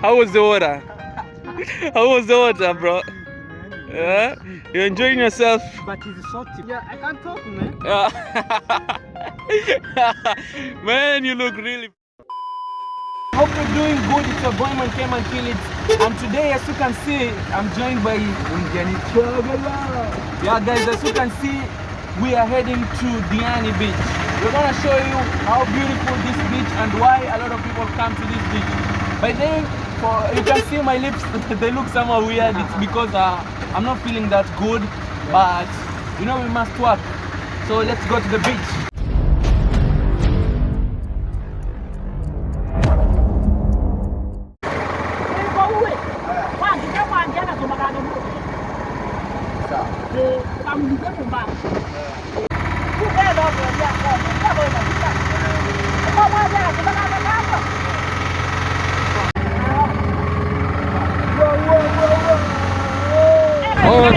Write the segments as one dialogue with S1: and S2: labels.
S1: How was the water? How was the water, bro? Yeah? You're enjoying yourself?
S2: But it's salty. Yeah, I can't talk, man.
S1: Yeah. man, you look really.
S2: Hope you're doing good. It's your boy Man came and kill it. And today, as you can see, I'm joined by Burundian Traveler. Yeah, guys, as you can see, we are heading to Diani Beach. We're gonna show you how beautiful this beach and why a lot of people come to this beach. By then, for you can see my lips, they look somehow weird. It's because uh, I'm not feeling that good, but you know we must work. So let's go to the beach.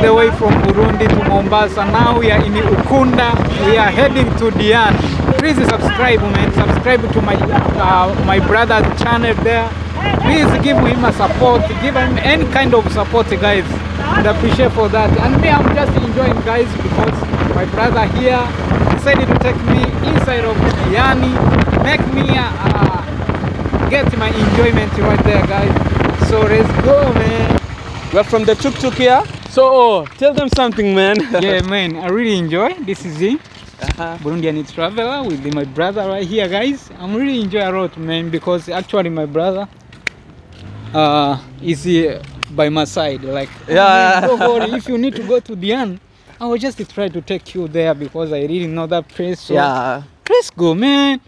S3: The way from Burundi to Mombasa. Now we are in Ukunda. We are heading to Diani. Please subscribe, man. Subscribe to my uh, my brother's channel there. Please give him a support. Give him any kind of support, guys. And appreciate for that. And me, I'm just enjoying, guys, because my brother here decided to take me inside of Diani, make me uh, get my enjoyment right there, guys. So let's go, man.
S1: We're from the tuk tuk here. So, oh, tell them something, man.
S3: yeah, man, I really enjoy. This is it.
S1: Uh-huh.
S3: Burundian traveler with my brother right here, guys. I'm really enjoy a lot, man, because actually my brother uh is here by my side. Like, "Oh,
S1: Yeah.
S3: man, don't worry. If you need to go to Dian, I will just try to take you there because I really know that place. So
S1: Yeah.
S3: let's go, man.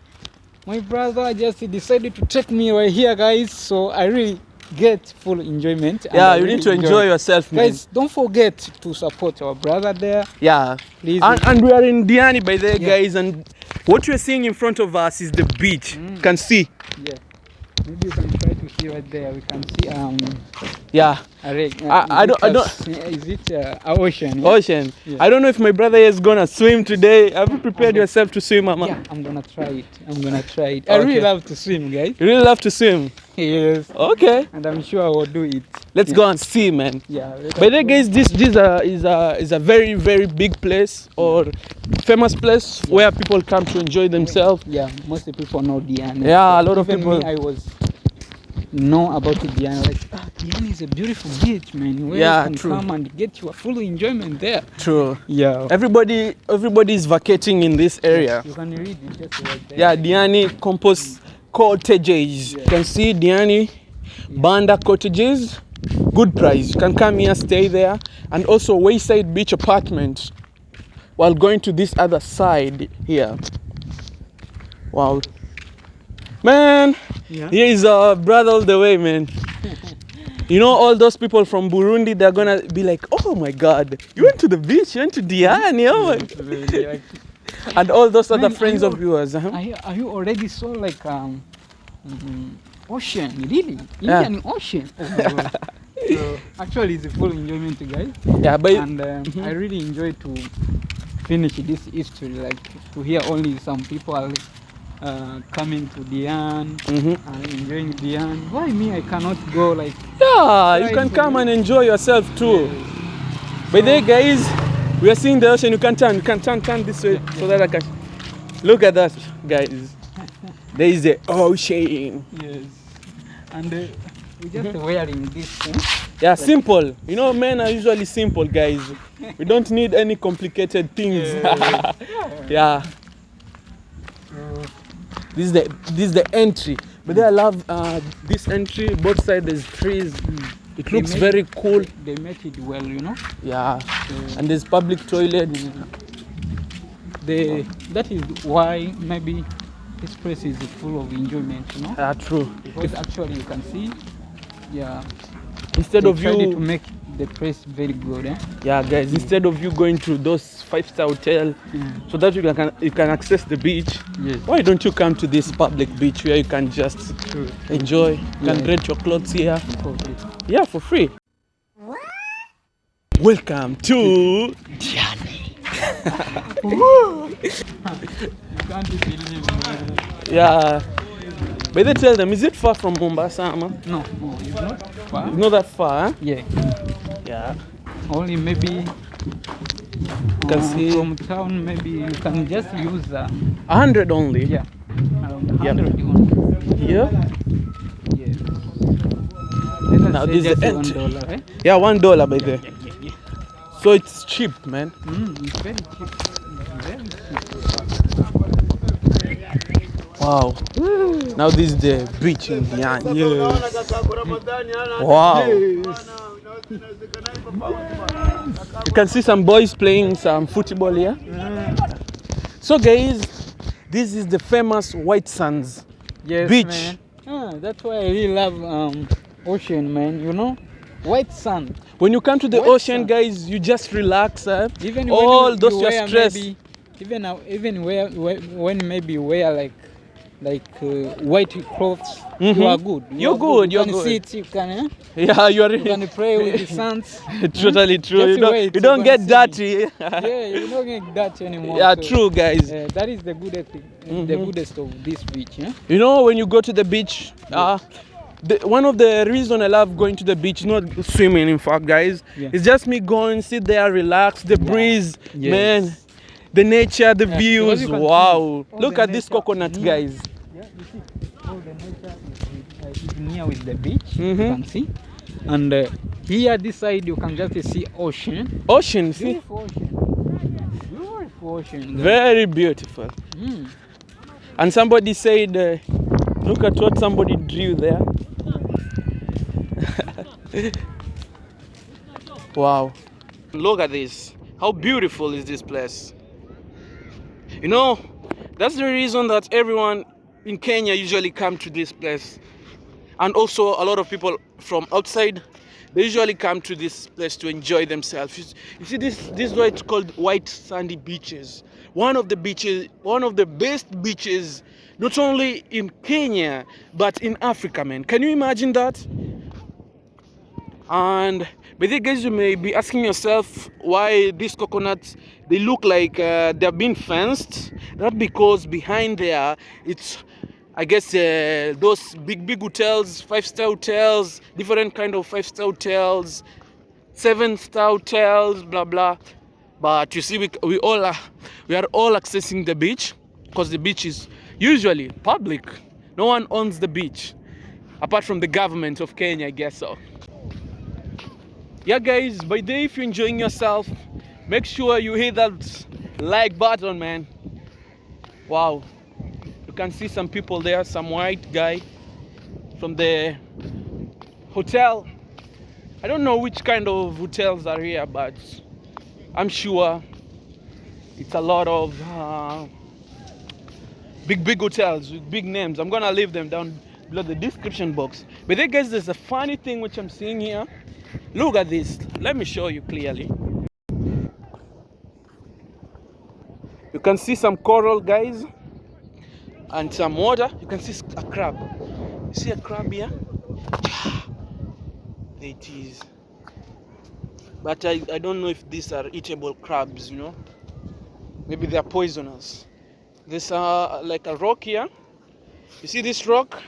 S3: My brother just decided to take me right here, guys. So I really get full enjoyment.
S1: Yeah, you
S3: really
S1: need to enjoy yourself, man.
S3: Guys, don't forget to support our brother there.
S1: Yeah.
S3: Please.
S1: And, and we are in Diani by there,
S3: Yeah.
S1: guys. And what you're seeing in front of us is the beach.
S3: Mm.
S1: You can see.
S3: Yeah. Maybe you can try to see right there. We can see um
S1: Yeah.
S3: a lake.
S1: I- I don't- I don't-
S3: Is it uh, a ocean? Yeah?
S1: Ocean.
S3: Yeah.
S1: I don't know if my brother is gonna swim today. Have you prepared
S3: Okay.
S1: yourself to swim, Mama?
S3: Yeah, I'm gonna try it. I'm gonna try it. I really love to swim, guys.
S1: You really love to swim.
S3: Yes.
S1: Okay.
S3: And I'm sure I will do it.
S1: Let's
S3: Yeah.
S1: go and see, man.
S3: Yeah.
S1: By the way, guys, this this uh, is a is a very very big place or famous place where people come to enjoy themselves.
S3: Yeah, most people know Diani.
S1: Yeah, a lot of people-
S3: Me, I was know about Diani. Like, ah, Diana is a beautiful beach, man. Where
S1: Yeah,
S3: you can
S1: true.
S3: come and get your full enjoyment there.
S1: True.
S3: Yeah.
S1: Everybody everybody is vacating in this area.
S3: You can read it just right there.
S1: Yeah, Diani Compost Cottages. You can see Diani Banda Cottages. Good price. You can come here, stay there, and also Wayside Beach Apartments. While going to this other side here. Wow. Man,
S3: Yeah.
S1: here is our brother all the way, man. You know, all those people from Burundi, they're gonna be like, oh my god, you went to the beach, you went to Diani, oh my And all those other
S3: Man, are
S1: friends
S3: you-
S1: of yours. Uh-huh.
S3: Are you, are you already saw like um, mm, ocean? Really?
S1: Yeah.
S3: Indian Ocean? Oh so actually, it's a full enjoyment, guys.
S1: Yeah, but
S3: and um, I really enjoy to finish this history, like to hear only some people uh, coming to Dian
S1: Mhm.
S3: and enjoying Dian. Why me? I cannot go like.
S1: yeah, you can come and enjoy yourself too. By the way, guys, we are seeing the ocean. You can turn, you can turn, turn this way so that I can. Look at that, guys. There is the ocean.
S3: Yes. And uh, we just wearing this. Thing.
S1: Yeah, simple. You know, men are usually simple, guys. We don't need any complicated things. yeah. This is the this is the entry. But then I love uh, this entry. Both sides there's trees. It
S3: They
S1: looks very
S3: it-
S1: cool.
S3: They make it well, you know.
S1: Yeah. And there's public toilet.
S3: They, that is why maybe this place is full of enjoyment, you know.
S1: Yeah, true.
S3: Because actually you can see, yeah.
S1: Instead of
S3: tried to
S1: you,
S3: make the place very good, eh?
S1: yeah, guys. Instead of you going to those five-star hotel
S3: Mm.
S1: so that you can you can access the beach,
S3: Yes.
S1: why don't you come to this public beach where you can just
S3: True.
S1: enjoy, you can
S3: Yeah.
S1: rent your clothes here,
S3: Okay.
S1: yeah, for free. Welcome to
S3: You can't believe it.
S1: yeah. But they tell them, is it far from Mombasa, Ama?
S3: No, no, it's not far.
S1: It's not that far, huh?
S3: Yeah,
S1: Yeah.
S3: only maybe
S1: You can
S3: uh,
S1: see
S3: from town. Maybe you can just use uh,
S1: a hundred only.
S3: yeah, around
S1: Yeah.
S3: 100 only.
S1: Yeah.
S3: Yeah. Let
S1: Now this is the
S3: one
S1: end.
S3: dollar, eh?
S1: Yeah, one dollar by there.
S3: Yeah, yeah, yeah.
S1: So it's cheap, man.
S3: Mm, it's very cheap. Very cheap.
S1: Wow. Now this is the beach in Diani. Yes. Wow. You can see some boys playing some football here. So guys, this is the famous White Sands.
S3: Yes,
S1: Beach.
S3: man. Ah, that's why I really love um, ocean, man. You know, white sand.
S1: When you come to the
S3: White
S1: ocean,
S3: sand.
S1: guys, you just relax. eh?
S3: Even
S1: All
S3: when you,
S1: those
S3: you
S1: your stress.
S3: maybe, even uh, even where, where when maybe wear like like uh, white clothes,
S1: Mhm.
S3: you are good. You
S1: You're
S3: are
S1: good,
S3: You
S1: you're
S3: can
S1: good.
S3: sit. You can. Eh?
S1: Yeah, you are.
S3: You can pray with the sands.
S1: totally true.
S3: Just
S1: You don't,
S3: wait,
S1: you don't get dirty.
S3: yeah, you don't get that anymore.
S1: yeah,
S3: so,
S1: true, guys.
S3: uh, that is the good, the
S1: Mhm.
S3: goodest of this beach. Yeah?
S1: You know, when you go to the beach, uh, the, one of the reason I love going to the beach, not swimming, in fact, guys,
S3: Yeah.
S1: it's just me going, sit there, relax, the breeze,
S3: Yes.
S1: man, the nature, the
S3: Yeah,
S1: views.
S3: you can see
S1: Wow! Look
S3: the
S1: at this
S3: nature.
S1: coconut,
S3: Mm.
S1: guys.
S3: Yeah, you see, all the nature is, uh, near with the beach.
S1: Mhm.
S3: You can see, and uh, here this side you can just see ocean.
S1: Ocean, see,
S3: Beautiful ocean. Beautiful ocean. guys.
S1: very beautiful.
S3: Mm.
S1: And somebody said, uh, look at what somebody drew there. wow. Look at this. How beautiful is this place? You know, that's the reason that everyone in Kenya usually come to this place. And also a lot of people from outside they usually come to this place to enjoy themselves. You see this this is why it's called white sandy beaches. One of the beaches, one of the best beaches not only in Kenya but in Africa, man. Can you imagine that? And but then guys, you may be asking yourself why these coconuts they look like uh, they're being fenced. That because behind there it's I guess uh, those big big hotels, five star hotels, different kind of five star hotels, seven star hotels, blah blah. But you see, we, we all are we are all accessing the beach because the beach is usually public. No one owns the beach apart from the government of Kenya, I guess so. Yeah, guys, by the way, if you're enjoying yourself, make sure you hit that like button, man. Wow, you can see some people there, some white guy from the hotel. I don't know which kind of hotels are here, but I'm sure it's a lot of uh, big, big hotels with big names. I'm gonna leave them down below the description box. But then, guys, there's a funny thing which I'm seeing here. Look at this. Let me show you clearly. You can see some coral, guys, and some water. You can see a crab. You see a crab here? There it is. But I, I don't know if these are eatable crabs, you know. Maybe they are poisonous. There's uh, like a rock here. You see this rock?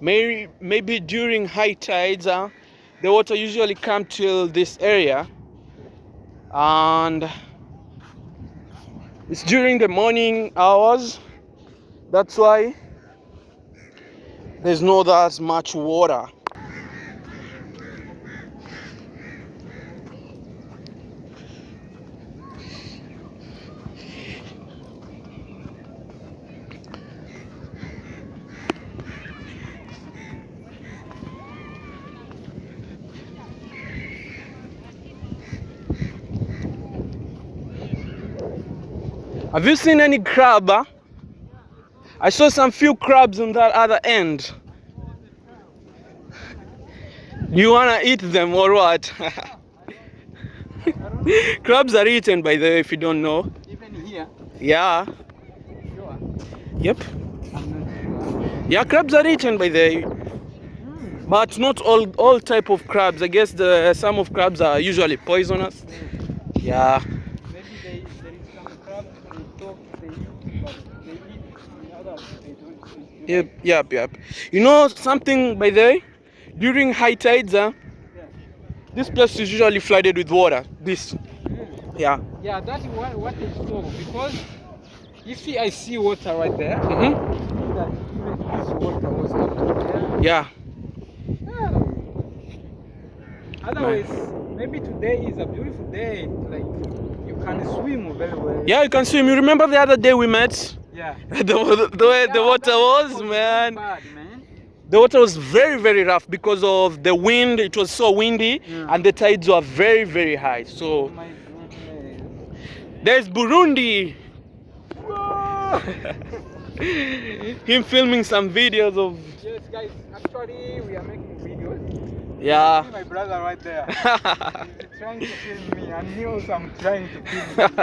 S1: Maybe, maybe during high tides, uh, the water usually come till this area. And it's during the morning hours. That's why there's not that much water. Have you seen any crab? huh? I saw some few crabs on that other end. You wanna eat them or what? crabs are eaten by the way if you don't know.
S3: Even here,
S1: Yeah.
S3: sure.
S1: Yep.
S3: Sure.
S1: Yeah, crabs are eaten by the but not all all type of crabs. I guess the some of crabs are usually poisonous. Yeah.
S3: Maybe they, there is some crabs on top they eat, but they eat the others they don't eat.
S1: Yep, yep, yep. You know something, by the way? During high tides, huh, this place is usually flooded with water. This, yeah.
S3: Yeah, that's what, what is so because you see, I see water right there.
S1: hmm
S3: means that even this water was up there.
S1: Yeah.
S3: Otherwise, maybe today is a beautiful day. Like you can swim very well.
S1: Yeah, you can swim. You remember the other day we met?
S3: Yeah.
S1: the, the, the way the water was,
S3: very
S1: man.
S3: Bad, man.
S1: The water was very, very rough because of the wind. It was so windy
S3: Yeah.
S1: and the tides were very, very high.
S3: Oh
S1: So
S3: my
S1: there's Burundi. Him filming some videos of
S3: Yes, guys. Actually, we are making.
S1: Yeah.
S3: See my brother right there. He's trying to film me, and he also I'm trying to film him.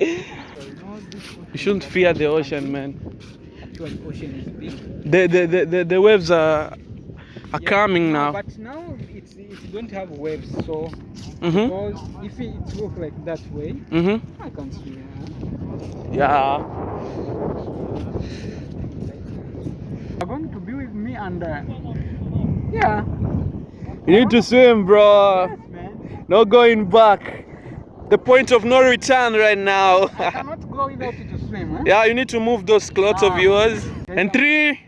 S3: So, you
S1: You shouldn't fear the ocean, man.
S3: actual ocean is big.
S1: The the, the, the, the waves are are
S3: Yeah,
S1: coming now.
S3: But now it's it's going to have waves, so
S1: Mhm.
S3: because if it look like that way,
S1: Mhm.
S3: I can't swim.
S1: Yeah.
S3: You're going to be with me and uh, yeah,
S1: You need to swim, bro.
S3: yes.
S1: No going back. The point of no return right now.
S3: I cannot go without you to swim. Huh?
S1: yeah, you need to move those clothes of
S3: Ah.
S1: yours. And three,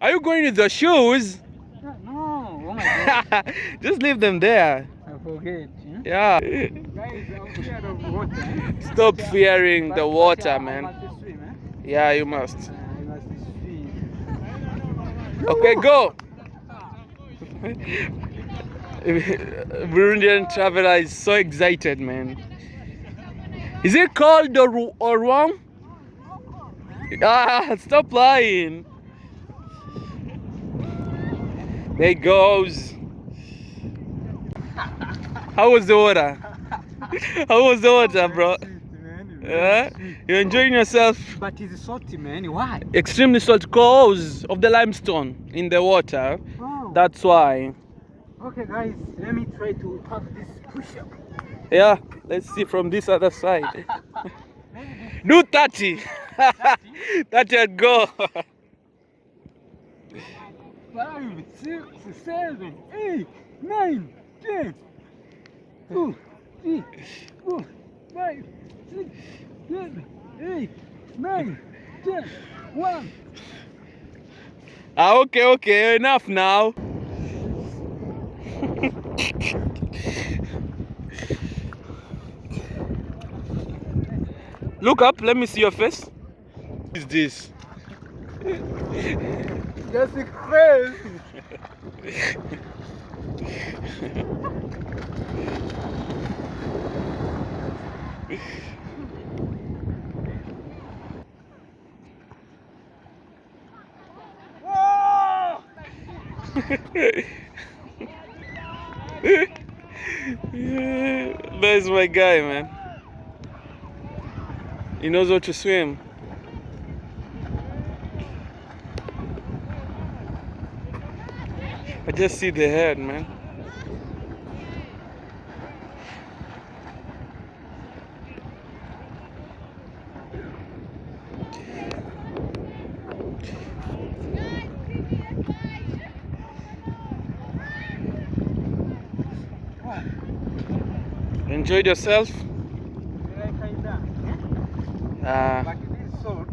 S1: are you going with the shoes?
S3: No, oh my god,
S1: Just leave them there.
S3: I forget. Yeah?
S1: Yeah.
S3: Guys, I'm scared of water.
S1: Stop fearing the water, man. Yeah, you must.
S3: I must swim.
S1: Okay, go. Burundian traveler is so excited, man. Is it cold or, or warm? Ah, stop lying. There he goes. How was the water? How was the water, bro? Yeah? You're enjoying yourself?
S3: But it's salty, man. Why?
S1: Extremely salt cause of the limestone in the water.
S3: Oh.
S1: That's why.
S3: Okay, guys, let me try to have this push up.
S1: Yeah, let's see from this other side. Do 30. 30 and go.
S3: Five, six, seven, eight, nine, ten. Two, three, four, five, six, seven, eight, nine, ten. One.
S1: Ah, okay, okay, enough now. Look up, let me see your face. What is this?
S3: Just a face.
S1: There's my guy, man. He knows how to swim. I just see the head, man. Enjoyed yourself? Uh,
S3: But it is salt.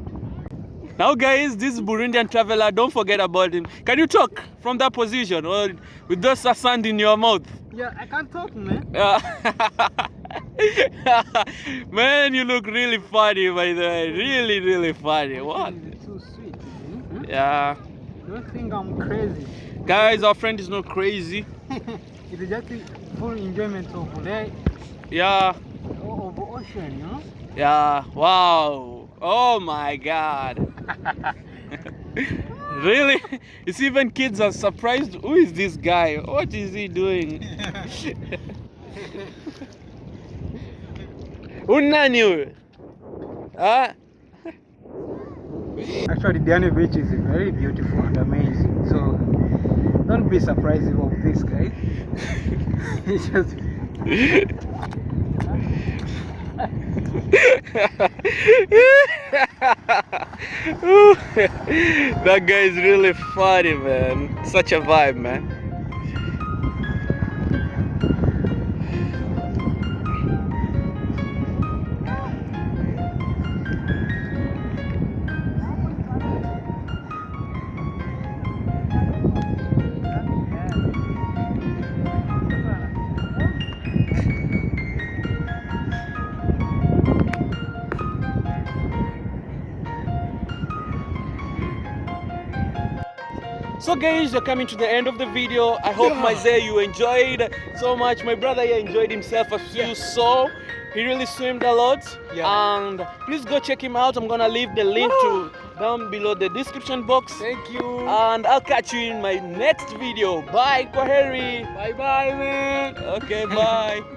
S1: now, guys, this Burundian traveler, don't forget about him. Can you talk from that position or with just a sand in your mouth?
S3: Yeah, I can't talk, man.
S1: Yeah. Man, you look really funny, by the way. Really, really funny. What?
S3: Too sweet. hmm?
S1: Yeah.
S3: Don't think I'm crazy.
S1: Guys, our friend is not crazy.
S3: it's just full enjoyment of the
S1: Yeah.
S3: of ocean, you know.
S1: Yeah. Wow. Oh my god. really? It's even kids are surprised. Who is this guy? What is he doing? Unani huyu? Ah?
S3: Actually, Diani Beach is very beautiful and amazing. So don't be surprised of this guy. Just
S1: that guy is really funny, man. Such a vibe, man. So guys, we're coming to the end of the video. I hope Maizee you enjoyed so much. My brother here enjoyed himself as you saw. He really swimmed a lot.
S3: Yeah.
S1: And please go check him out. I'm gonna leave the link to down below the description box.
S3: Thank you.
S1: And I'll catch you in my next video. Bye, Kwaheri.
S3: bye bye, man.
S1: Okay, bye.